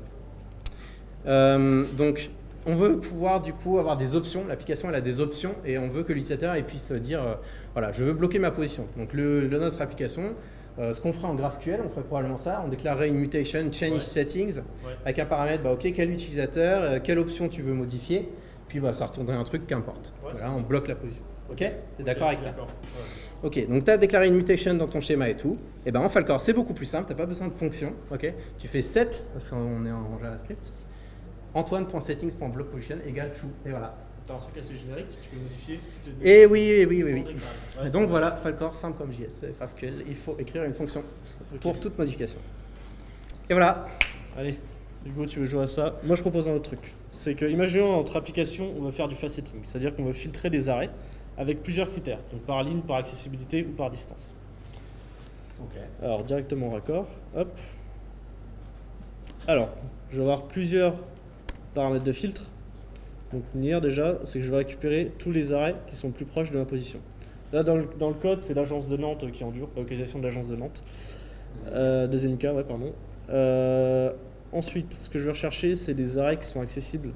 Euh, donc, on veut pouvoir du coup avoir des options. L'application, elle a des options et on veut que l'utilisateur il puisse dire, euh, voilà, je veux bloquer ma position. Donc, le, le- notre application, euh, ce qu'on ferait en GraphQL, on ferait probablement ça. On déclarerait une mutation change Ouais. settings Ouais. avec un paramètre, bah, ok, quel utilisateur, euh, quelle option tu veux modifier, puis bah, ça retournerait un truc qu'importe. Ouais, voilà, on bloque la position. Ok? T'es d'accord avec ça? Ok, donc tu as déclaré une mutation dans ton schéma et tout. Et ben en Falcor, c'est beaucoup plus simple, tu n'as pas besoin de fonction. Ok? Tu fais set, parce qu'on est en JavaScript, antoine.settings.blockposition égale true. Et voilà. T'as un truc assez générique, tu peux modifier Et oui, oui, oui, oui. oui. Ouais, donc voilà, Falcor, simple comme JS, c'est GraphQL, il faut écrire une fonction pour toute modification. Et voilà. Allez, Hugo, tu veux jouer à ça? Moi, je propose un autre truc. C'est que, imaginons, entre applications, on va faire du faceting. C'est-à-dire qu'on va filtrer des arrêts avec plusieurs critères. Donc, par ligne, par accessibilité ou par distance. Alors, directement raccord. Hop. Alors, je vais avoir plusieurs paramètres de filtre. Donc, NIR, déjà, c'est que je vais récupérer tous les arrêts qui sont plus proches de ma position. Là, dans le, dans le code, c'est l'agence de Nantes qui endure, la localisation de l'agence de Nantes. Euh, de ouais, pardon. Euh, ensuite, ce que je vais rechercher, c'est des arrêts qui sont accessibles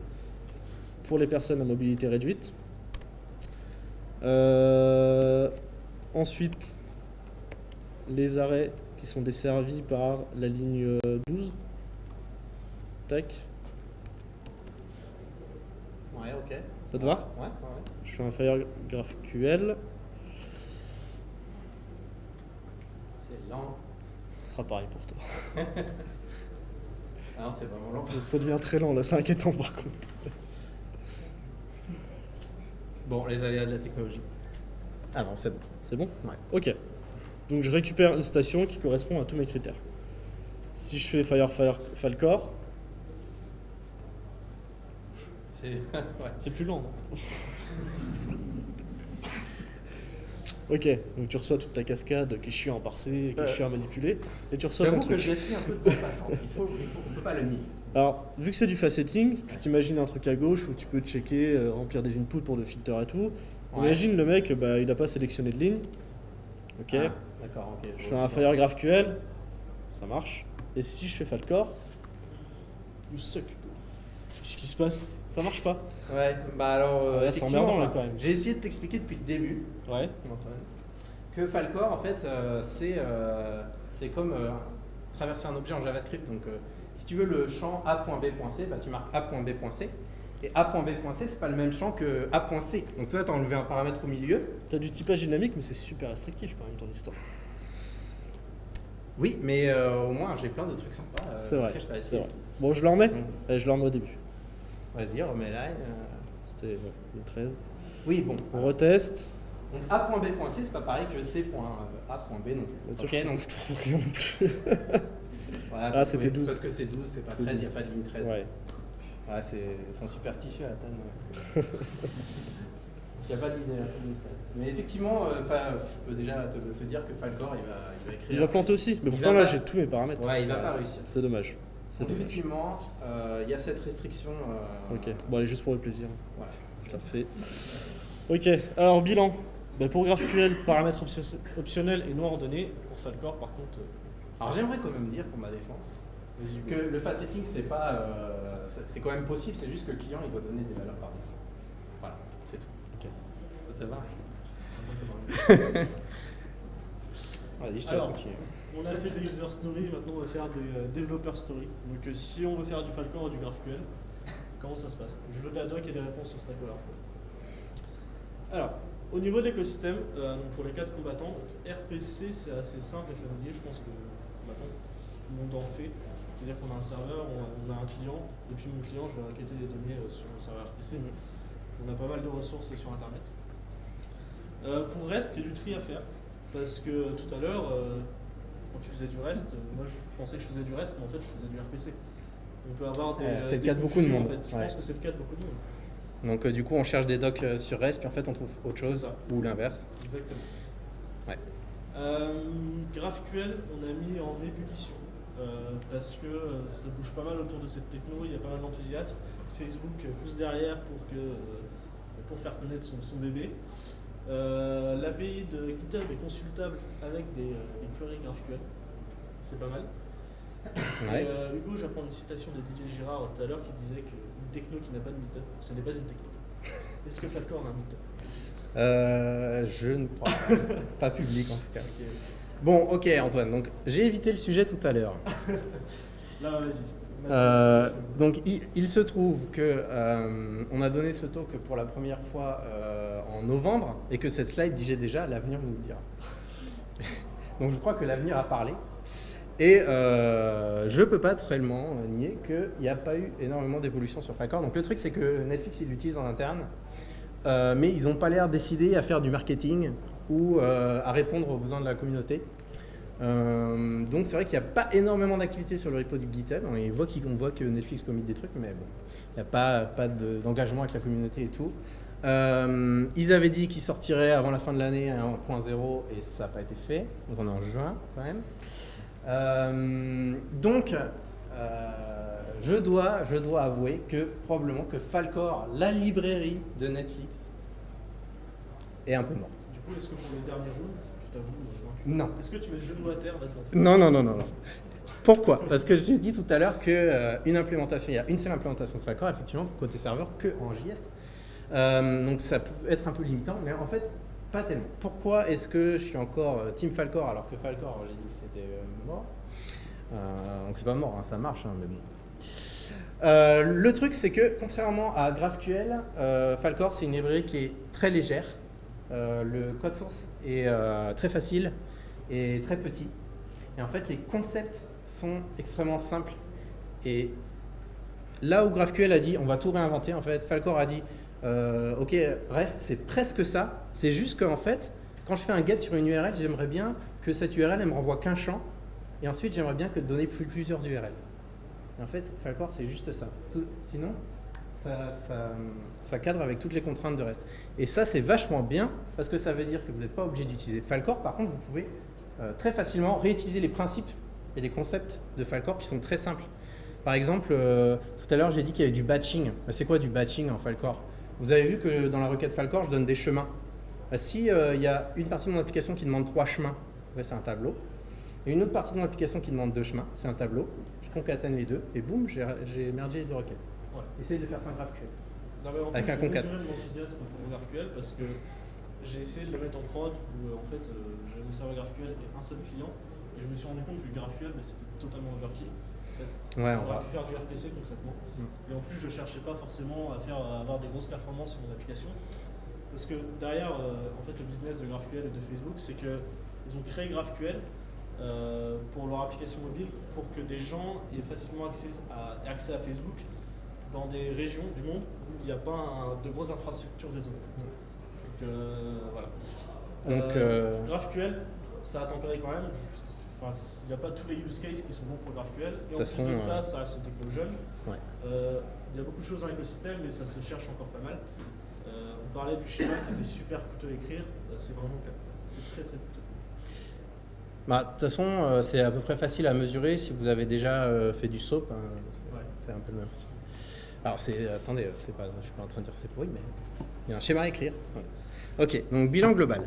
pour les personnes à mobilité réduite. Euh, ensuite, les arrêts qui sont desservis par la ligne euh, 12. Tac, Ouais, ok. ça te va Ouais, ouais, Je fais un Fire GraphQL, C'est lent. ce sera pareil pour toi. (laughs) Ah non, c'est vraiment lent. Ça devient très lent là, c'est inquiétant par contre. Bon, les aléas de la technologie. Ah non, c'est bon. C'est bon Ouais. Ok. Donc je récupère une station qui correspond à tous mes critères. Si je fais Fire Fire Falcor, (laughs) C'est. plus lent. non ok, donc tu reçois toute ta cascade qui est chiant à parser, qui est Euh. chiant à manipuler, et tu reçois ton J'avoue que truc. gaspille un peu de temps passant. Il faut, il faut, on peut pas le nier. Alors, vu que c'est du faceting, tu t'imagines un truc à gauche où tu peux checker, euh, remplir des inputs pour le filter et tout. Ouais. Imagine le mec, bah, il n'a pas sélectionné de ligne. Ok, Ah, D'accord, ok. je fais un Fire GraphQL, ça marche. Et si je fais Falcor, you suck. Qu'est-ce qui se passe? Ça marche pas Ouais, bah alors. euh, Ouais, c'est emmerdant, là, quand même. J'ai essayé de t'expliquer depuis le début, Ouais. Que Falcor, en fait, euh, c'est euh, c'est comme euh, traverser un objet en JavaScript. Donc, euh, si tu veux le champ a.b.c, bah, tu marques a.b.c. Et a.b.c, c'est pas le même champ que a.c. Donc, toi, tu as enlevé un paramètre au milieu. T'as du typage dynamique, mais c'est super restrictif quand même ton histoire. Oui, mais euh, au moins, j'ai plein de trucs sympas. euh, C'est vrai, je. Bon, je le remets je le remets au début. Vas-y, remets là. euh. C'était le 13. Oui, bon. On reteste. Donc A.B.C, c'est pas pareil que C.A.B non plus. Ok, donc je trouve rien non plus. (laughs) voilà, Ah, c'était oui, 12. Parce que c'est 12, c'est pas C'est 13, il n'y a 12. pas de ligne 13. Ouais. Ouais, c'est sont superstitieux table. Il n'y a pas de ligne, ligne 13. Mais effectivement, euh, je peux déjà te, te dire que Falcor, il va, il va écrire. Il va planter aussi, mais pourtant là j'ai tous mes paramètres. Ouais, il va pas réussir. C'est dommage. Donc, dommage. effectivement, euh, il y a cette restriction. euh, Ok, bon allez, juste pour le plaisir. Voilà. Je la refais. Ok, alors bilan. Ben, pour GraphQL, paramètres optio- optionnels et non ordonnés. Pour Falcor, par contre, euh, Alors j'aimerais quand même dire pour ma défense que le fast setting c'est pas euh, c'est- quand même possible, c'est juste que le client il doit donner des valeurs par défaut. Voilà, c'est tout. Ok. Ça te va Vas-y, je te laisse continuer. On a fait des user stories, maintenant on va faire des euh, developer stories. Donc euh, si on veut faire du Falcor ou du GraphQL, comment ça se passe? Je veux de la doc et des réponses sur Stack Overflow. Alors, au niveau de l'écosystème, euh, pour les quatre combattants, RPC c'est assez simple et familier, je pense que maintenant monde en fait. C'est-à-dire qu'on a un serveur, on a, un client, depuis mon client, je vais requêter des données sur mon serveur RPC. On a pas mal de ressources sur Internet. pour REST, il y a du tri à faire. Parce que tout à l'heure, tu faisais du REST, moi je pensais que je faisais du REST, mais en fait je faisais du RPC. On peut avoir des. c'est le cas de beaucoup de monde. En fait. Je pense que c'est le cas de beaucoup de monde. Donc du coup, on cherche des docs sur REST, puis en fait on trouve autre chose, ou l'inverse. Exactement. Euh, GraphQL, on a mis en ébullition euh, parce que euh, ça bouge pas mal autour de cette techno, il y a pas mal d'enthousiasme. Facebook pousse derrière pour, que, pour faire connaître son, bébé. L'API de GitHub est consultable avec des, queries GraphQL, c'est pas mal. (coughs) Hugo, j'apprends une citation de Didier Girard tout à l'heure qui disait qu'une techno qui n'a pas de meetup, ce n'est pas une techno. Est-ce que Falcor a un meetup? Euh, je ne crois pas. (laughs) pas public en tout cas. Bon, ok Antoine, donc j'ai évité le sujet tout à l'heure. (laughs) Là, vas-y. Euh, donc il, se trouve que euh, on a donné ce talk pour la première fois en novembre et que cette slide disait déjà l'avenir nous le dira. (laughs) donc je crois que l'avenir a parlé. Et je ne peux pas réellement nier qu'il n'y a pas eu énormément d'évolution sur Falcor. Donc le truc c'est que Netflix il l'utilise en interne euh, mais ils n'ont pas l'air décidés à faire du marketing ou euh, à répondre aux besoins de la communauté. Euh, donc c'est vrai qu'il n'y a pas énormément d'activité sur le repo du GitHub. On voit, voit que Netflix commit des trucs, mais bon, il n'y a pas, d'engagement avec la communauté et tout. ils avaient dit qu'ils sortiraient avant la fin de l'année à 1.0 et ça n'a pas été fait. Donc on est en juin quand même. donc je dois, avouer que probablement que Falcor, la librairie de Netflix, est un peu morte. Du coup, est-ce que Non. Est-ce que tu mets le genou à terre Non, non, non, non, non. Pourquoi? Parce que j'ai dit tout à l'heure qu'une euh, implémentation, il y a une seule implémentation de Falcor, effectivement, côté serveur, que en JS. Euh, donc ça peut être un peu limitant, mais en fait, pas tellement. Pourquoi est-ce que je suis encore euh, Team Falcor alors que Falcor, j'ai dit, c'était mort? Donc c'est pas mort, hein, ça marche, hein, mais bon. Euh, le truc, c'est que contrairement à GraphQL, euh, Falcor, c'est une librairie qui est très légère. Euh, le code source est très facile et très petit. Et en fait, les concepts sont extrêmement simples. Et là où GraphQL a dit, on va tout réinventer, en fait, Falcor a dit, ok, reste, c'est presque ça. C'est juste qu'en fait, quand je fais un get sur une URL, j'aimerais bien que cette URL, elle me renvoie qu'un champ. Et ensuite, j'aimerais bien que donner plusieurs URL en fait, Falcor, c'est juste ça. sinon, ça, cadre avec toutes les contraintes de reste. Et ça, c'est vachement bien parce que ça veut dire que vous n'êtes pas obligé d'utiliser Falcor. Par contre, vous pouvez euh, très facilement réutiliser les principes et les concepts de Falcor qui sont très simples. Par exemple, euh, tout à l'heure, j'ai dit qu'il y avait du batching. Bah, c'est quoi du batching en Falcor? Vous avez vu que dans la requête Falcor, je donne des chemins. Si euh, il y a une partie de mon application qui demande trois chemins, c'est un tableau. Et une autre partie de mon application qui demande deux chemins, c'est un tableau concatène les deux, et boum, j'ai mergé les deux requêtes. Ouais. Essaye de faire ça en GraphQL. Non, mais en avec un concat. mon GraphQL parce que j'ai essayé de le mettre en prod où euh, en fait euh, j'avais mon serveur GraphQL et un seul client et je me suis rendu compte que GraphQL bah, c'était totalement overkill. En fait. Ouais, va pu faire du RPC concrètement. Mm. Et en plus je cherchais pas forcément à faire à avoir des grosses performances sur mon application. Parce que derrière, euh, en fait, le business de GraphQL et de Facebook, c'est qu'ils ont créé GraphQL euh, pour leur application mobile pour que des gens aient facilement accès à, accès à Facebook dans des régions du monde où il n'y a pas de grosses infrastructures réseau. Donc euh, voilà. Donc, euh, GraphQL, ça a tempéré quand même. Enfin, il n'y a pas tous les use cases qui sont bons pour GraphQL. Et en plus de ça, ça reste une techno jeune. il y a beaucoup de choses dans l'écosystème, mais ça se cherche encore pas mal. on parlait du schéma qui était super coûteux à écrire. c'est vraiment le cas. C'est très très coûteux. Bah, de toute façon, euh, c'est à peu près facile à mesurer si vous avez déjà euh, fait du SOAP. Hein, c'est un peu le même. Alors, c'est, attendez, c'est pas, je suis pas en train de dire c'est pourri, mais il y a un schéma à écrire. Ok, donc bilan global.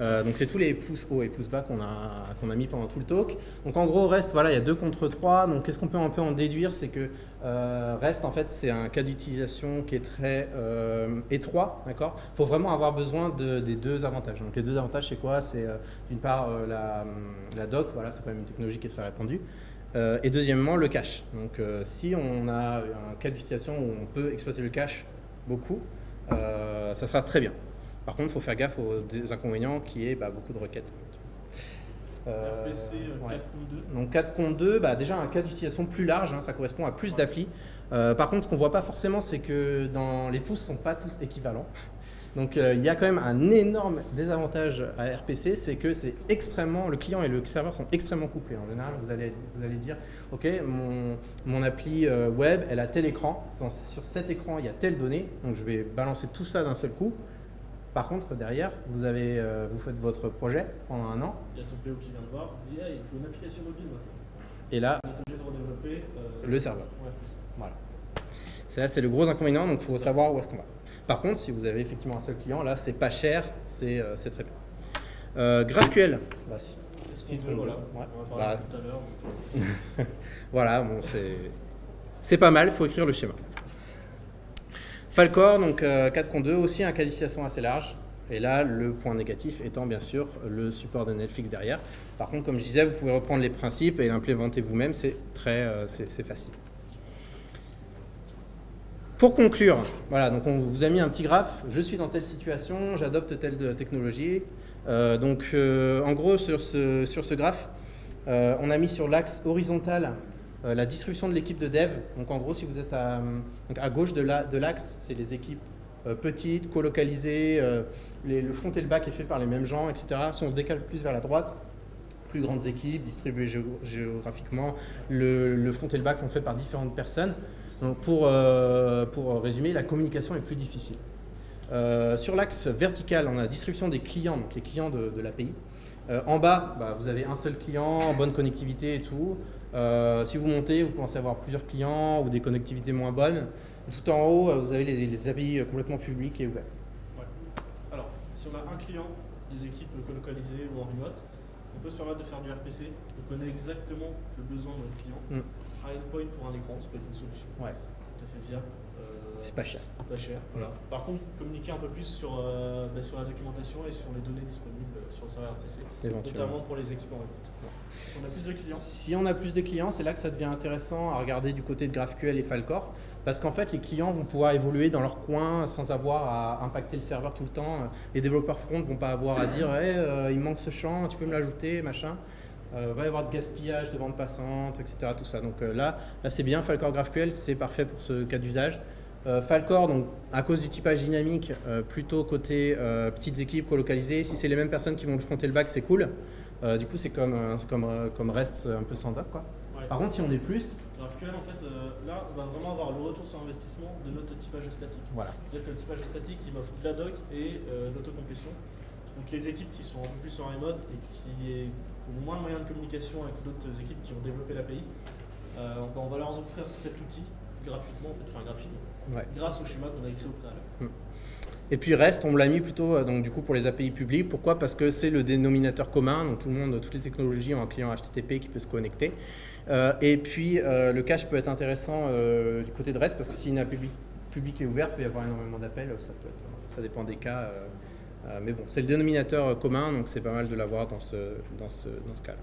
Euh, donc c'est tous les pouces hauts et pouces bas qu'on a, qu'on a mis pendant tout le talk. Donc en gros, reste, voilà, il y a deux contre trois. Donc qu'est-ce qu'on peut un peu en déduire? C'est que euh, reste, en fait, c'est un cas d'utilisation qui est très euh, étroit. d'accord? Il faut vraiment avoir besoin de, des deux avantages. Donc les deux avantages, c'est quoi? C'est d'une part la, la, doc, voilà, c'est quand même une technologie qui est très répandue. Et deuxièmement, le cache. Donc si on a un cas d'utilisation où on peut exploiter le cache beaucoup, ça sera très bien. Par contre, il faut faire gaffe aux inconvénients qui est bah, beaucoup de requêtes. Euh, RPC euh, ouais. 4.2. Donc 4.2, bah, déjà un cas d'utilisation plus large, hein, ça correspond à plus d'applis. Euh, par contre, ce qu'on voit pas forcément, c'est que dans les pouces sont pas tous équivalents. Donc euh, il y a quand même un énorme désavantage à RPC, c'est que c'est extrêmement, le client et le serveur sont extrêmement couplés. En général, vous allez, vous allez dire, ok, mon, mon appli euh, web, elle a tel écran, Dans- sur cet écran, il y a telle donnée, donc je vais balancer tout ça d'un seul coup. Par contre, derrière, vous, avez, euh, vous faites votre projet pendant un an, Il y a ton PO qui vient de voir, il dit hey, il faut une application mobile maintenant. et là, On est obligé de redévelopper le serveur. Ouais. Voilà. Ça, c'est le gros inconvénient, donc il faut savoir où est-ce qu'on va. Par contre, si vous avez effectivement un seul client, là, c'est pas cher, c'est euh, très bien. Euh, GraphQL, bah, C'est ce qu'on voilà. veut, ouais. On va parler Bah. tout à l'heure. donc, (laughs) voilà, bon, c'est pas mal, il faut écrire le schéma. Falcor, donc euh, 4.2, aussi un cas d'utilisation assez large. Et là, le point négatif étant bien sûr le support de Netflix derrière. Par contre, comme je disais, vous pouvez reprendre les principes et l'implémenter vous-même, c'est très euh, c'est facile. Pour conclure, voilà, donc on vous a mis un petit graphe. Je suis dans telle situation, j'adopte telle technologie. Euh, donc, euh, en gros, sur ce, sur ce graphe, euh, on a mis sur l'axe horizontal la distribution de l'équipe de dev. Donc, en gros, si vous êtes à, à gauche de la- de l'axe, c'est les équipes petites, colocalisées. le front et le back est fait par les mêmes gens, etc. Si on se décale plus vers la droite, plus grandes équipes distribuées géo- géographiquement. Le, le front et le back sont faits par différentes personnes. Donc pour, euh, pour résumer, la communication est plus difficile. Euh, sur l'axe vertical, on a la distribution des clients, donc les clients de, de l'API. Euh, en bas, bah, vous avez un seul client, bonne connectivité et tout. Si vous montez, vous commencez à avoir plusieurs clients ou des connectivités moins bonnes. Tout en haut, vous avez les, les API complètement publics et ouverts. Ouais. Alors, si on a un client, des équipes colocalisées ou en remote, on peut se permettre de faire du RPC. On connaît exactement le besoin de notre client. Mm. Un endpoint pour un écran, ça peut être une solution Ouais, tout à fait viable. Euh, c'est pas cher. pas cher. Voilà. Par contre, communiquer un peu plus sur, euh, bah, sur la documentation et sur les données disponibles euh, sur le serveur RPC, Éventuellement. notamment pour les équipes en remote. Si on a plus de clients, Si on a plus de clients, c'est là que ça devient intéressant à regarder du côté de GraphQL et Falcor. Parce qu'en fait, les clients vont pouvoir évoluer dans leur coin sans avoir à impacter le serveur tout le temps. Les développeurs front ne vont pas avoir à dire hey, euh, il manque ce champ, tu peux me l'ajouter, machin. Euh, va y avoir de gaspillage de bande passante, etc. Tout ça. Donc euh, là, là c'est bien. Falcor GraphQL, c'est parfait pour ce cas d'usage. Euh, Falcor, donc, à cause du typage dynamique, euh, plutôt côté euh, petites équipes colocalisées. Si c'est les mêmes personnes qui vont le front et le back, c'est cool. Du coup, c'est comme, comme, comme REST un peu doc. Quoi. ouais. Par contre, si on est plus, GraphQL, en fait, là, on va vraiment avoir le retour sur investissement de notre typage statique. voilà. C'est-à-dire que le typage statique, il m'offre de la doc et l'autocomplétion. Donc les équipes qui sont un peu plus en remote et qui moins de moyens de communication avec d'autres équipes qui ont développé l'API, euh, on, va- leur offrir cet outil gratuitement, en fait, enfin gratuitement, Ouais. grâce au schéma qu'on a écrit au préalable. Et puis REST, on l'a mis plutôt euh, donc, du coup, pour les API publics. Pourquoi? Parce que c'est le dénominateur commun. Donc tout le monde, toutes les technologies ont un client HTTP qui peut se connecter. Euh, et puis euh, le cache peut être intéressant du côté de REST parce que si une API publique- publique est ouverte, il peut y avoir énormément d'appels. Ça, peut être- ça dépend des cas. Euh, mais bon, c'est le dénominateur euh, commun, donc c'est pas mal de l'avoir dans ce, dans ce, dans ce cas-là.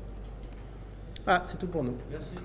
Ah, c'est tout pour nous. Merci.